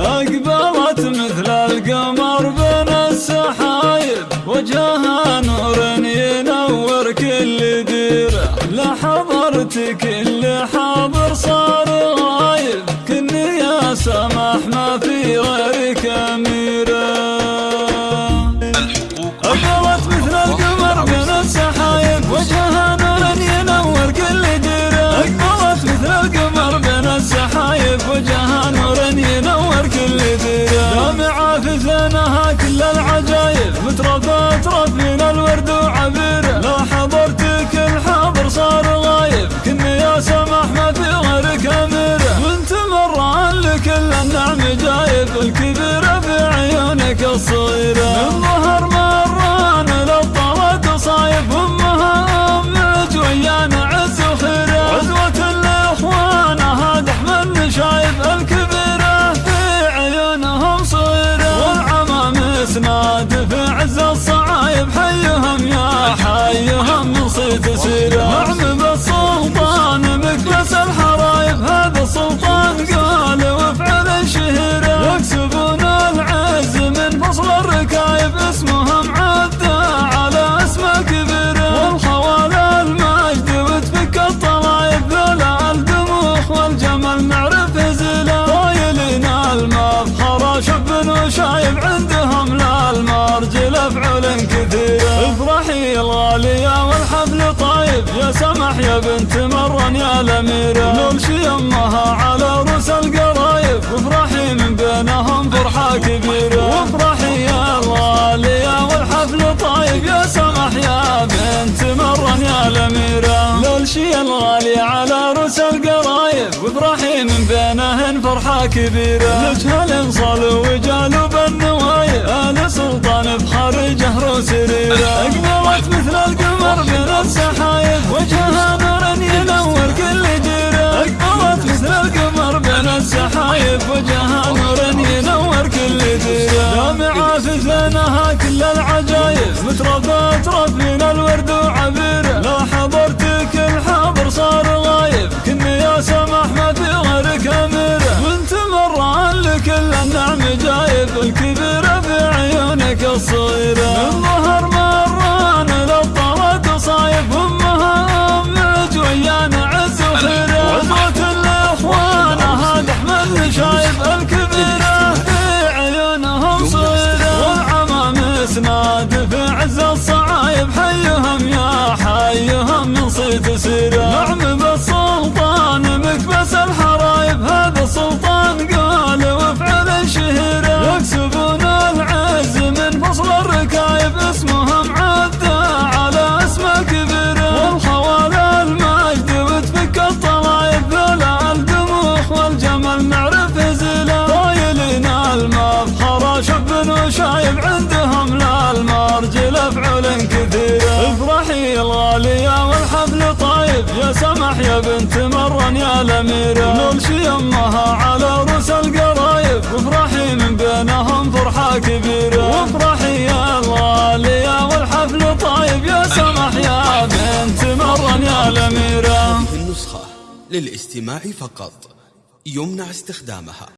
أقبلت مثل القمر بين السحايب وجهها نور ينور كل ديرة. لحضرت كل حاضر الغالية والحفل طايب يا سمح يا بنت مرن يا الاميرة نمشي أمها على رؤوس القرايب. وافرحي من بينهم فرحة كبيرة. وافرحي يا الغالية والحفل طايب يا سمح يا بنت مرن يا الاميرة للشي الغالي على رؤوس القرايب. وافرحي من فرحة كبيرة نجهل صلوا وجالوا بالنوايب آل سلطان بخار جهر وسريرة. أقبلت مثل القمر بين السحايب وجهها نور ينور كل جيرة. أقبلت مثل القمر بين السحايب وجهها نور ينور كل ديرة جامعة في زينها كل العجايب مترفة ترفين الورد وعبيرة. لو حضرتك الحاضر صار غايب. عيونك الصغيرة من ظهر مران للطرد صايب امها أمك ويانا عز وخيرة عزوة الإخوان هذا أحمد شايب الكبيرة. في عيونهم صغيرة والعمام اسناد في عز الصعايب حيهم يا حيهم من صيت سيرة. طايب يا سمح يا بنت مرن يا الاميرة نمشي امها على رؤوس القرايب وافرحي من بينهم فرحة كبيرة. وافرحي يا الغالية والحفل طايب يا سمح يا بنت مرن يا الاميرة هذه النسخة للاستماع فقط يمنع استخدامها.